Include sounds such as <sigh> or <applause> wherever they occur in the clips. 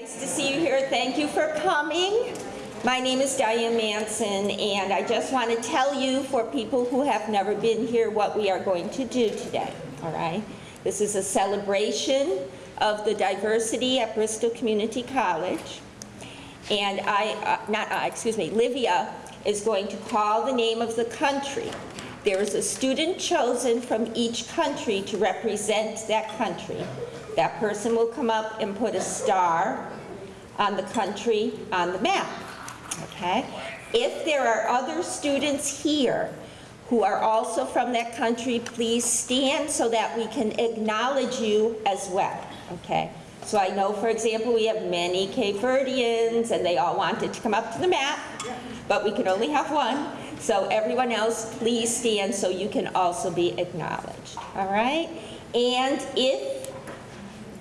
Nice to see you here. Thank you for coming. My name is Diane Manson, and I just want to tell you, for people who have never been here, what we are going to do today, all right? This is a celebration of the diversity at Bristol Community College. And I, uh, not I, excuse me, Livia is going to call the name of the country. There is a student chosen from each country to represent that country. That person will come up and put a star on the country on the map, okay? If there are other students here who are also from that country, please stand so that we can acknowledge you as well, okay? So I know, for example, we have many Cape Verdeans, and they all wanted to come up to the map, but we can only have one. So everyone else, please stand so you can also be acknowledged, all right? And if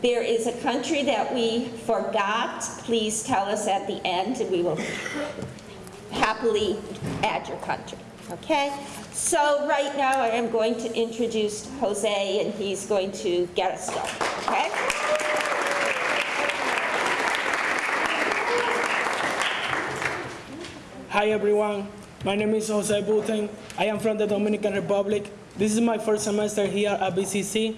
there is a country that we forgot, please tell us at the end, and we will happily add your country, okay? So right now, I am going to introduce Jose, and he's going to get us going, okay? Hi everyone, my name is Jose Buten. I am from the Dominican Republic. This is my first semester here at BCC,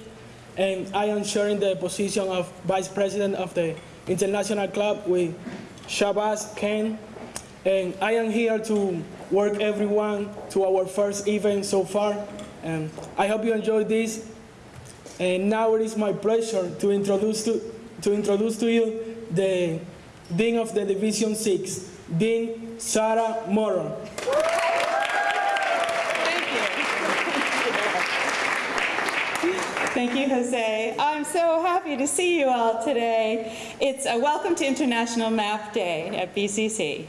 and I am sharing the position of Vice President of the International Club with Shabazz Ken. And I am here to work everyone to our first event so far. And I hope you enjoyed this. And now it is my pleasure to introduce to, to introduce to you the Dean of the Division 6, Dean Sarah Moron. Thank you, Jose. I'm so happy to see you all today. It's a welcome to International Map Day at BCC.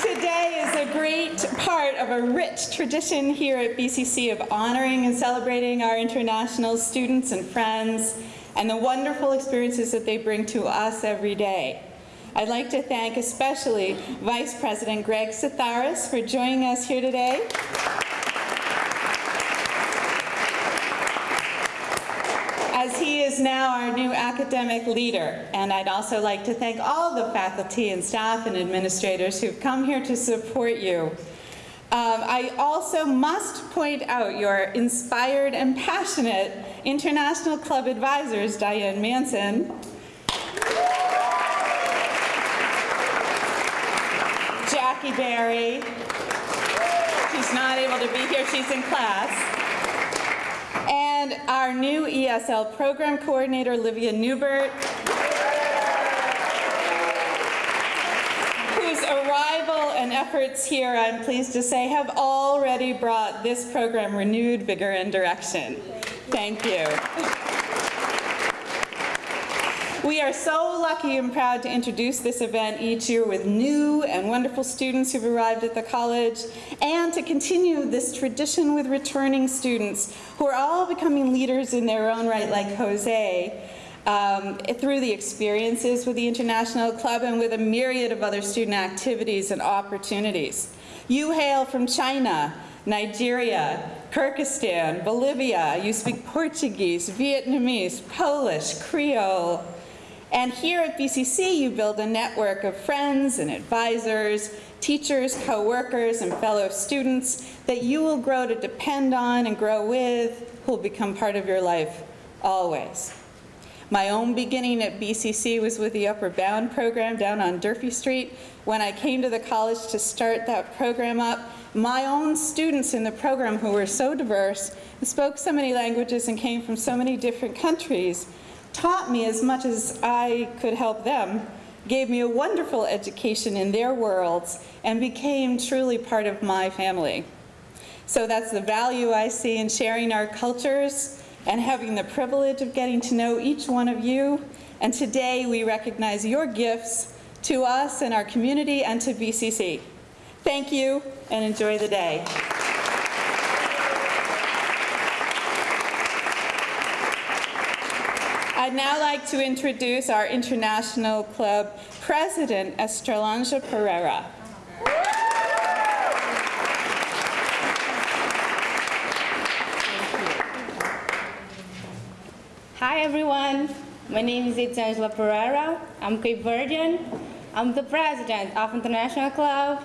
Today is a great part of a rich tradition here at BCC of honoring and celebrating our international students and friends and the wonderful experiences that they bring to us every day. I'd like to thank especially Vice President Greg Satharis for joining us here today. as he is now our new academic leader. And I'd also like to thank all the faculty and staff and administrators who've come here to support you. Um, I also must point out your inspired and passionate International Club advisors, Diane Manson, Jackie Berry, she's not able to be here, she's in class, and our new ESL program coordinator, Livia Newbert, whose arrival and efforts here, I'm pleased to say, have already brought this program renewed vigor and direction. Thank you. We are so lucky and proud to introduce this event each year with new and wonderful students who've arrived at the college and to continue this tradition with returning students who are all becoming leaders in their own right like Jose um, through the experiences with the International Club and with a myriad of other student activities and opportunities. You hail from China, Nigeria, Kyrgyzstan, Bolivia, you speak Portuguese, Vietnamese, Polish, Creole, and here at BCC, you build a network of friends and advisors, teachers, co-workers, and fellow students that you will grow to depend on and grow with, who will become part of your life always. My own beginning at BCC was with the Upward Bound program down on Durfee Street. When I came to the college to start that program up, my own students in the program who were so diverse, spoke so many languages and came from so many different countries, taught me as much as I could help them, gave me a wonderful education in their worlds, and became truly part of my family. So that's the value I see in sharing our cultures and having the privilege of getting to know each one of you. And today we recognize your gifts to us and our community and to BCC. Thank you and enjoy the day. I'd now like to introduce our International Club President, Estrelanja Pereira. Hi everyone, my name is Itzangela Pereira. I'm Cape Verdean. I'm the president of International Club.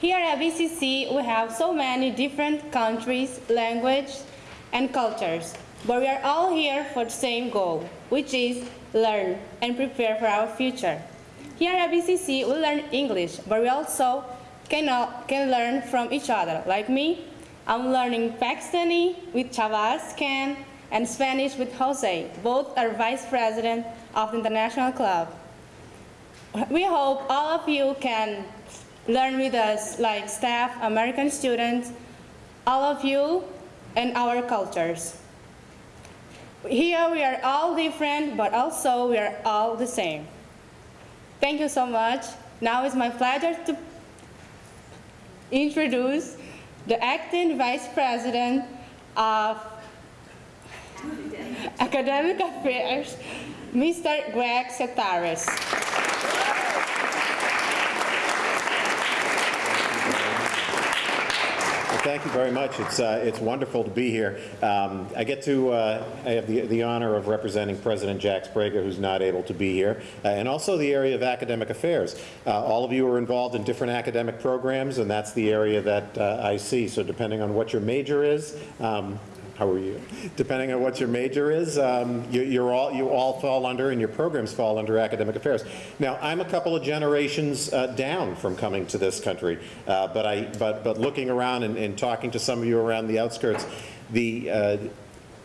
Here at BCC, we have so many different countries, languages, and cultures, but we are all here for the same goal, which is learn and prepare for our future. Here at BCC, we learn English, but we also can, can learn from each other. Like me, I'm learning Pakistani with Shabazz Khan and Spanish with Jose. Both are vice president of the International Club. We hope all of you can learn with us, like staff, American students, all of you, and our cultures. Here we are all different, but also we are all the same. Thank you so much. Now it's my pleasure to introduce the acting vice president of academic affairs, Mr. Greg Setaris. Thank you very much. It's, uh, it's wonderful to be here. Um, I get to, uh, I have the, the honor of representing President Jack Sbrega, who's not able to be here, uh, and also the area of academic affairs. Uh, all of you are involved in different academic programs, and that's the area that uh, I see. So depending on what your major is, um, how are you? Depending on what your major is, um, you, you're all, you all fall under, and your programs fall under academic affairs. Now, I'm a couple of generations uh, down from coming to this country, uh, but I, but, but looking around and, and talking to some of you around the outskirts, the, uh,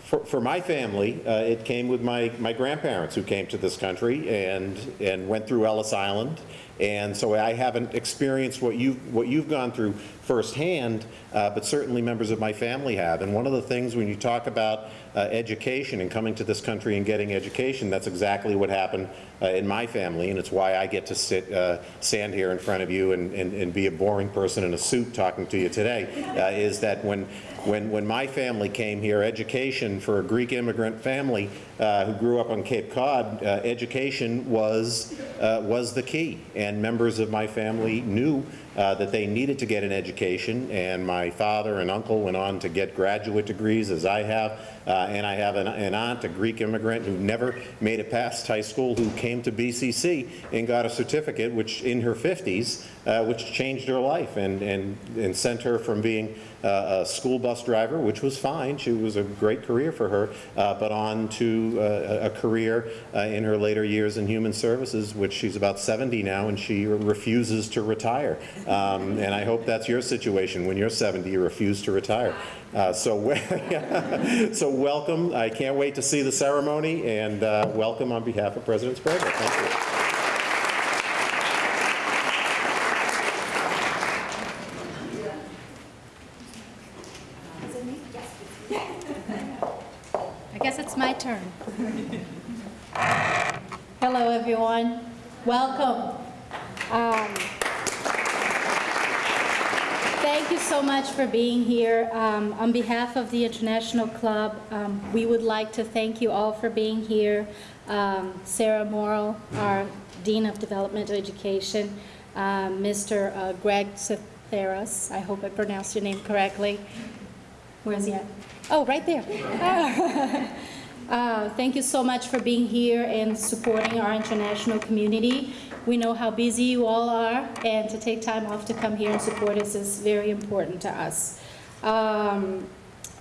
for, for my family, uh, it came with my, my grandparents who came to this country and, and went through Ellis Island. And so I haven't experienced what you've, what you've gone through firsthand, uh, but certainly members of my family have. And one of the things when you talk about uh, education and coming to this country and getting education, that's exactly what happened uh, in my family. And it's why I get to sit, uh, stand here in front of you and, and, and be a boring person in a suit talking to you today, uh, is that when, when, when my family came here, education for a Greek immigrant family uh, who grew up on Cape Cod, education was, was the key. And members of my family knew uh, that they needed to get an education, and my father and uncle went on to get graduate degrees, as I have, uh, and I have an, an aunt, a Greek immigrant, who never made it past high school, who came to BCC and got a certificate, which in her 50s, uh, which changed her life and, and, and sent her from being uh, a school bus driver, which was fine. She was a great career for her, uh, but on to uh, a career uh, in her later years in human services, which she's about 70 now, and she refuses to retire. Um, and I hope that's your situation. When you're 70, you refuse to retire. So, <laughs> we- so welcome. I can't wait to see the ceremony, and uh, welcome on behalf of President Sbrega. Thank you. I guess it's my turn. Hello, everyone. Welcome. Um, Thank you so much for being here. Um, On behalf of the International Club, um, we would like to thank you all for being here. Um, Sarah Morrow, our Dean of Developmental Education, um, Mr. uh, Greg Cetheris, I hope I pronounced your name correctly, Where's he at? Oh, right there. <laughs> Uh, Thank you so much for being here and supporting our international community. We know how busy you all are, and to take time off to come here and support us is very important to us. Um,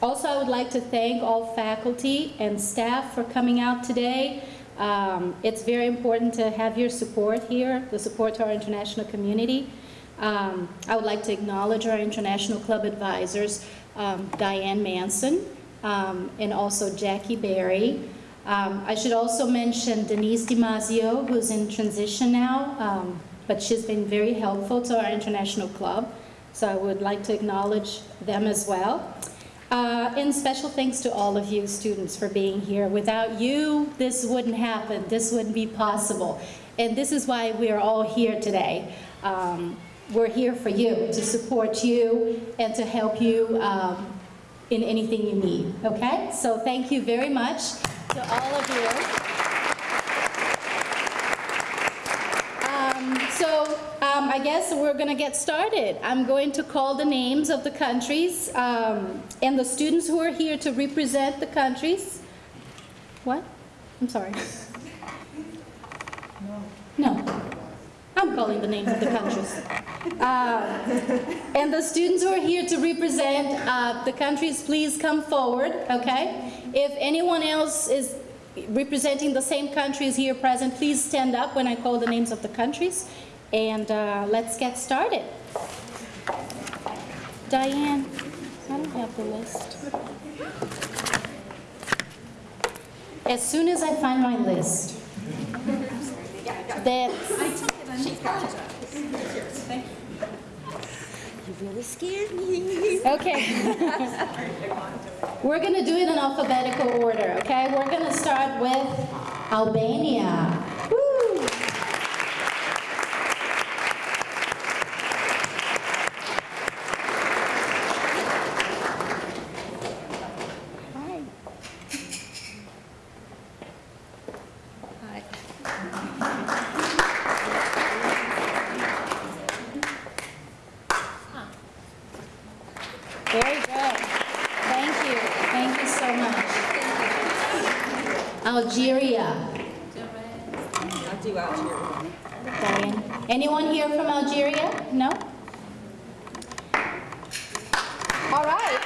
Also, I would like to thank all faculty and staff for coming out today. Um, It's very important to have your support here, the support to our international community. Um, I would like to acknowledge our International Club advisors, um, Diane Manson, um, and also Jackie Berry. Um, I should also mention Denise DiMaggio, who's in transition now, um, but she's been very helpful to our International Club, so I would like to acknowledge them as well. Uh, and special thanks to all of you students for being here. Without you, this wouldn't happen. This wouldn't be possible. And this is why we are all here today. Um, we're here for you, to support you, and to help you um, in anything you need, okay? So thank you very much to all of you. Um, So um, I guess we're going to get started. I'm going to call the names of the countries um, and the students who are here to represent the countries. What? I'm sorry. No. No. I'm calling the names of the countries. Uh, And the students who are here to represent uh, the countries, please come forward, okay? If anyone else is representing the same countries here present, please stand up when I call the names of the countries. And uh, let's get started. Diane, I don't have the list. As soon as I find my list. <laughs> That's, You really scared me. okay. We're gonna do it in alphabetical order, okay? We're gonna start with Albania. Woo! Hi. Very good. Thank you. Thank you so much. Algeria. I'll do Algeria. Diane. Anyone here from Algeria? No? All right.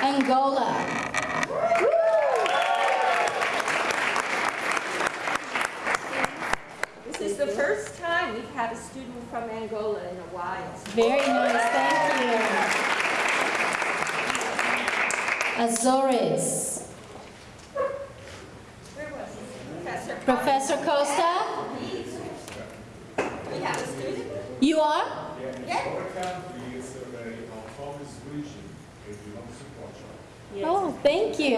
Angola. This is the first time we've had a student from Angola in a while. Very nice, thank you. Azores. Professor, Professor Costa, we have a student? you are? Our country is a very autonomous region. It belongs to Portugal. Oh, thank you.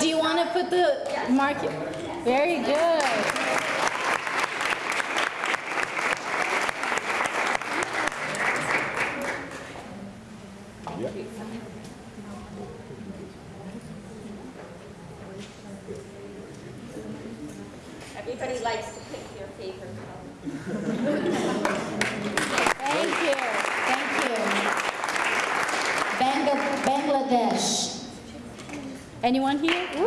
Do you want to put the mark? Very good. Everybody likes to pick their favorite color. Thank you, thank you. Bangla- Bangladesh. Anyone here? Woo.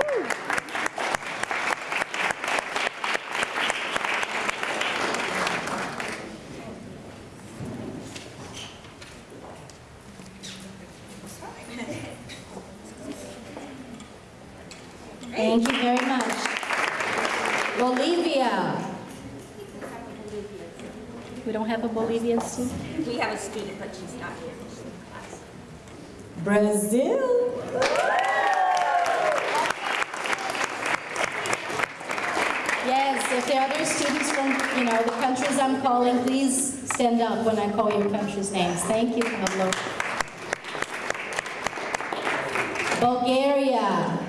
Thank you very much. Bolivia. We don't have a Bolivian student? We have a student, but she's not here. She's in class. Brazil. If there are other students from, you know, the countries I'm calling, please stand up when I call your country's names. Thank you, Pablo. Bulgaria.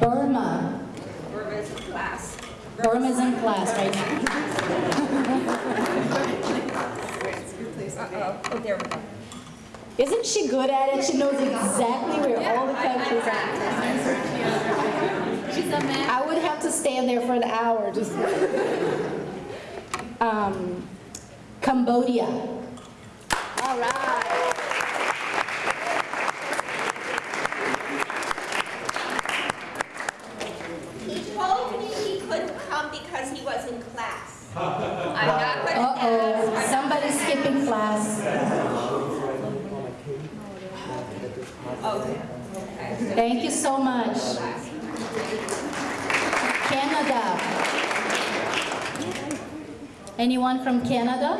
Burma. Burma's in class. Burma's in class right now. <laughs> Oh, there we go. Isn't she good at it? She knows exactly where all the countries are. Would stand there for an hour just. Um, Cambodia. All right. He told me he couldn't come because he was in class. I'm not gonna Uh-oh, ask. somebody's skipping class. Okay. Thank you so much. Canada. Anyone from Canada?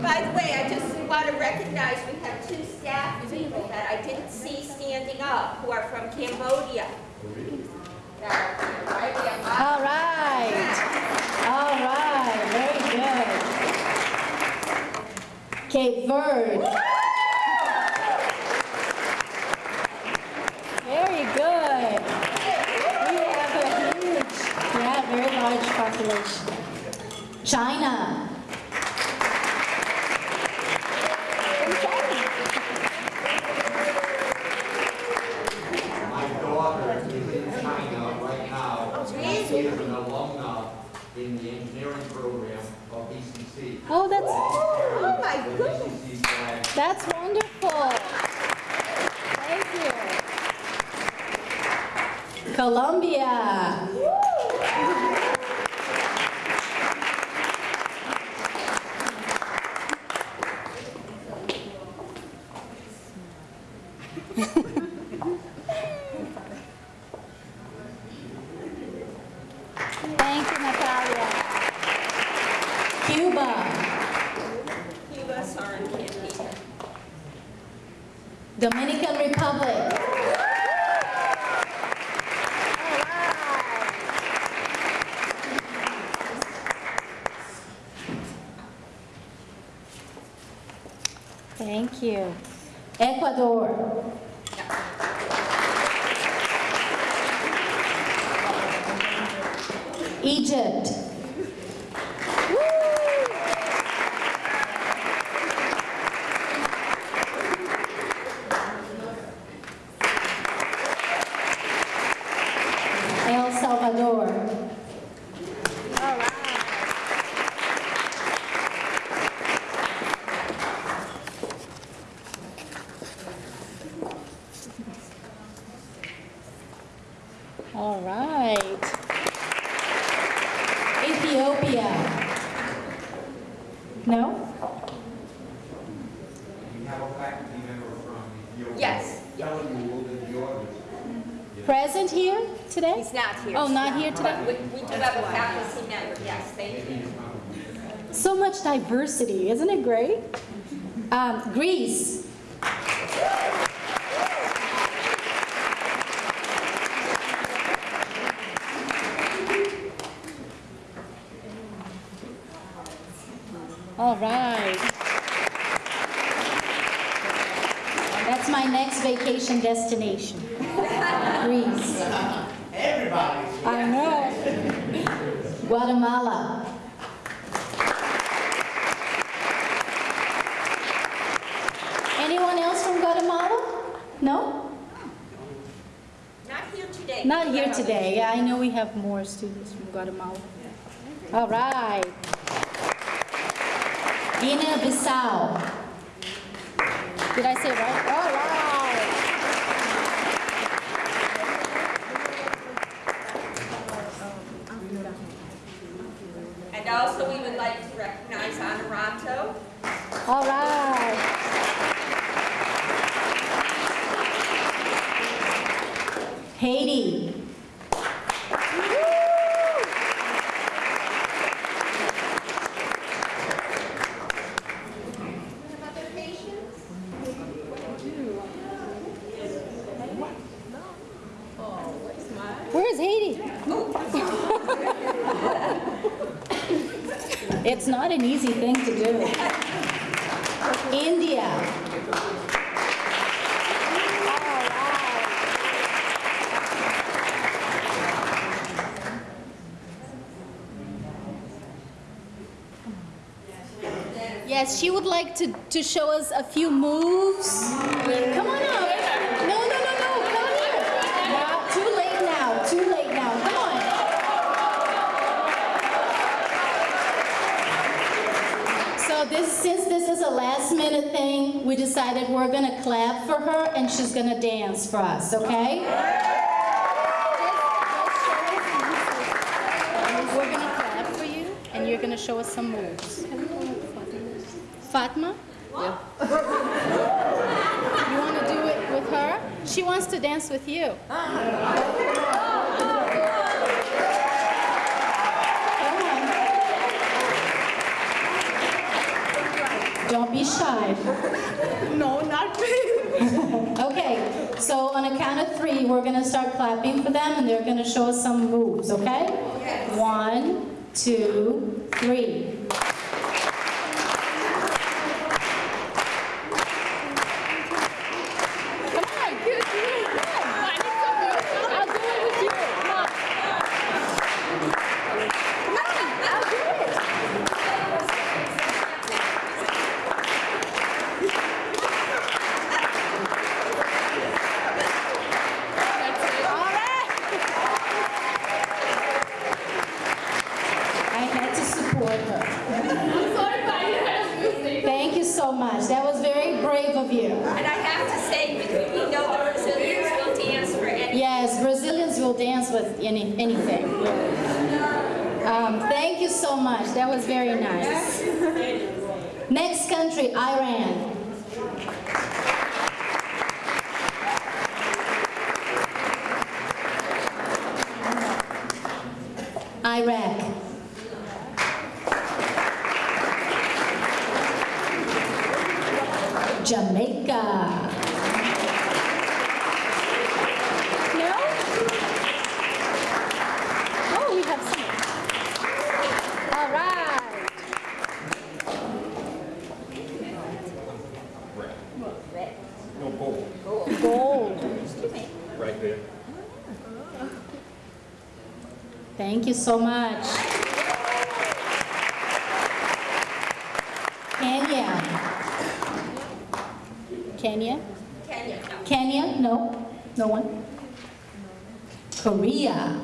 By the way, I just want to recognize we have two staff people that I didn't see standing up who are from Cambodia. That are here, right? We have All right. All right. Very good. Cape Verde. Very good. We have a huge, yeah, very large population. China. My daughter is in China right now. She is an alumna in the engineering program of BC the BCC flag. That's wonderful. Thank you. Colombia. Thank you, Natalia. Cuba. Cuba, sorry, can't be. Dominican Republic. Thank you. Ecuador. Egypt. All right. Ethiopia. No? We have a faculty member from Ethiopia. Yes. Telling you that. Present here today? He's not here. Oh, not here today? We we do have a faculty member, yes, thank you. So much diversity, isn't it great? Um, Greece. All right. That's my next vacation destination. Greece. Everybody. I know. Guatemala. Anyone else from Guatemala? No? Not here today. Not here today. Yeah, I know we have more students from Guatemala. All right. Guinea-Bissau. Did I say right? All right. And also, we would like to recognize Honorato. All right. Haiti. Where's Haiti? It's not an easy thing to do. India. Yes, she would like to, to show us a few moves. Come on up. No, no, no, no, come here. Now, too late now, too late now, come on. So this, since this is a last minute thing, we decided we're gonna clap for her and she's gonna dance for us, okay? We're gonna clap for you and you're gonna show us some moves. Fatma? Yeah. You wanna do it with her? She wants to dance with you. Uh-huh. Come on. Shy. <laughs> No, not me. <laughs> Okay, so on a count of three, we're gonna start clapping for them and they're gonna show us some moves, okay? One, two, three. any, anything. Um, thank you so much. That was very nice. Next country, Iran. so much. Kenya. Kenya? Kenya. Kenya? No? No one? Korea.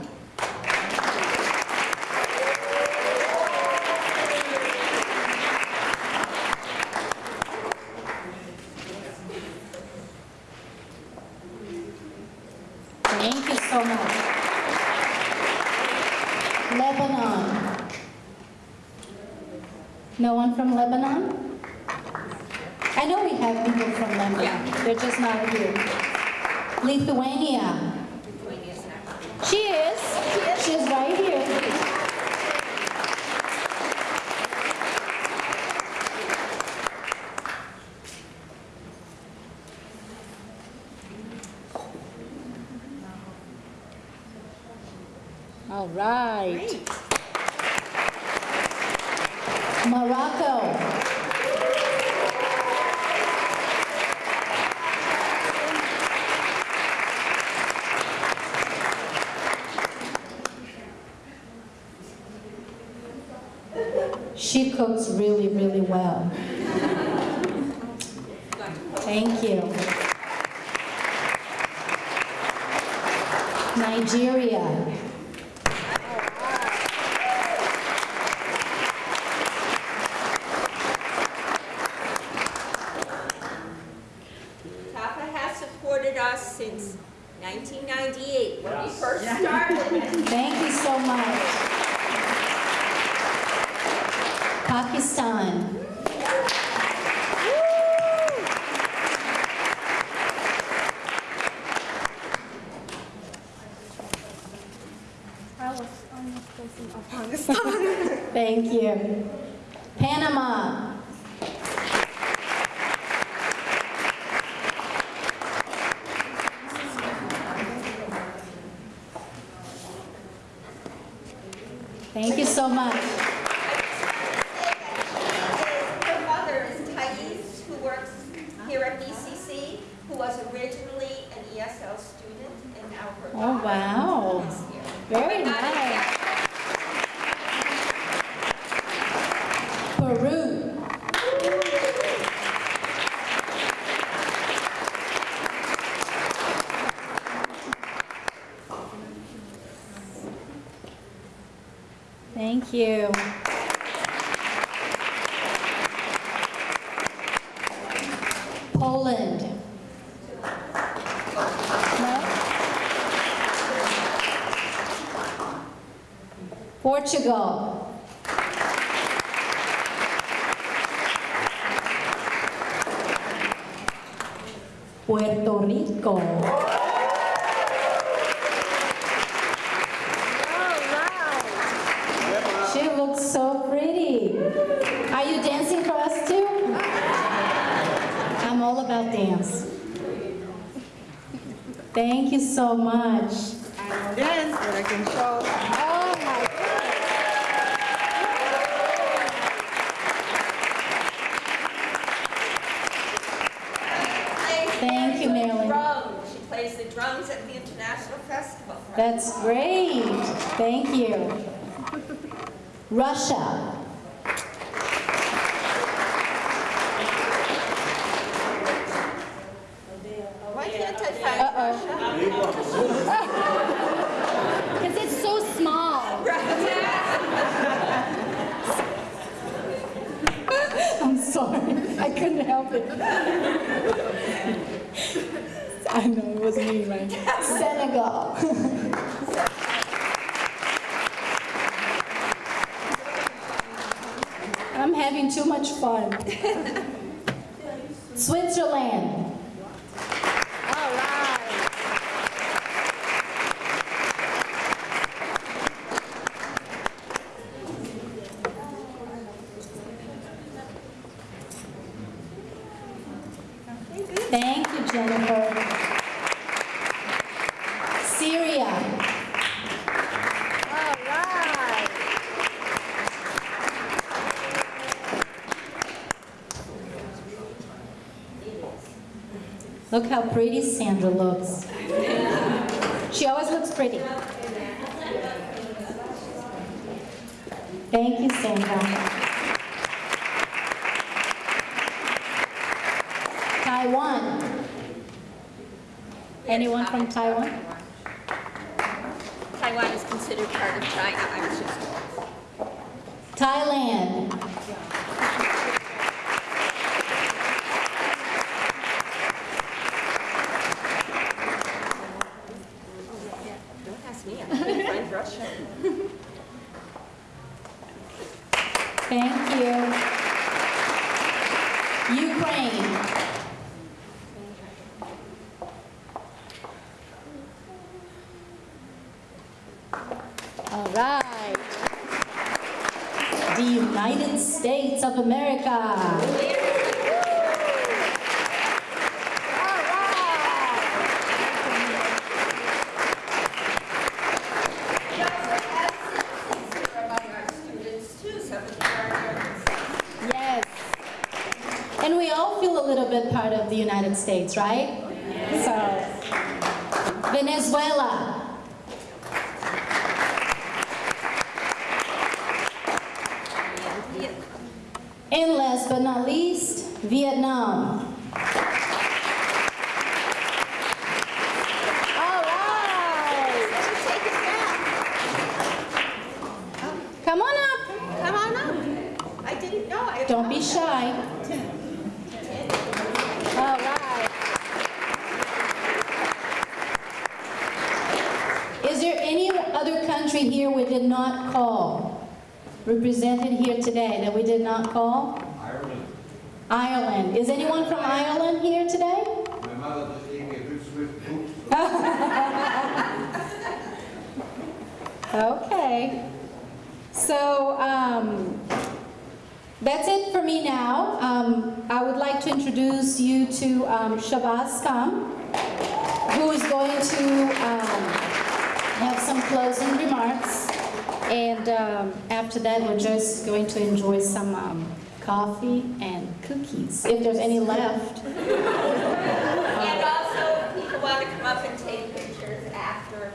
right. Great. Morocco. She cooks really, really well. Thank you. Panama. Portugal. Puerto Rico. She looks so pretty. Are you dancing for us too? I'm all about dance. Thank you so much. Russia, Look how pretty Sandra looks. She always looks pretty. Thank you, Sandra. Taiwan. Anyone from Taiwan? Taiwan is considered part of China, I was just. Thailand. Don't ask me, I can't find Russia. Thank All right. The United States of America. Yes. And we all feel a little bit part of the United States, right? So, Venezuela. And last but not least, Vietnam. All right. Take it back. Come on up. Come on up. I didn't know. I Don't be shy. All right. Is there any other country here we did not call? Represented here today that we did not call? Ireland. Ireland. Is anyone from Ireland here today? My mother just gave me a good swift boot. <laughs> Okay. So, um, that's it for me now. Um, I would like to introduce you to um, Shabazz Khan, who is going to um, closing remarks. And um, after that, we're just going to enjoy some um, coffee and cookies, if there's any left. And also, people want to come up and take pictures after.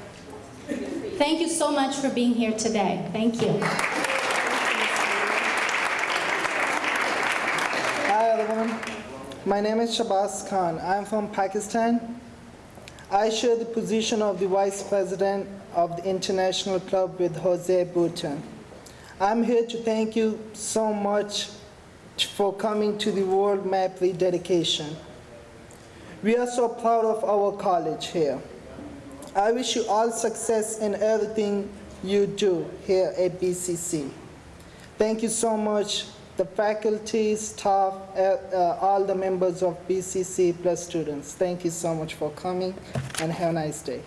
feel free to Thank you so much for being here today. Thank you. Hi everyone, my name is Shabazz Khan. I am from Pakistan. I share the position of the Vice President of the International Club with Jose Bhutan. I'm here to thank you so much for coming to the World Map Dedication. We are so proud of our college here. I wish you all success in everything you do here at BCC. Thank you so much, the faculty, staff, uh, uh, all the members of BCC plus students. Thank you so much for coming and have a nice day.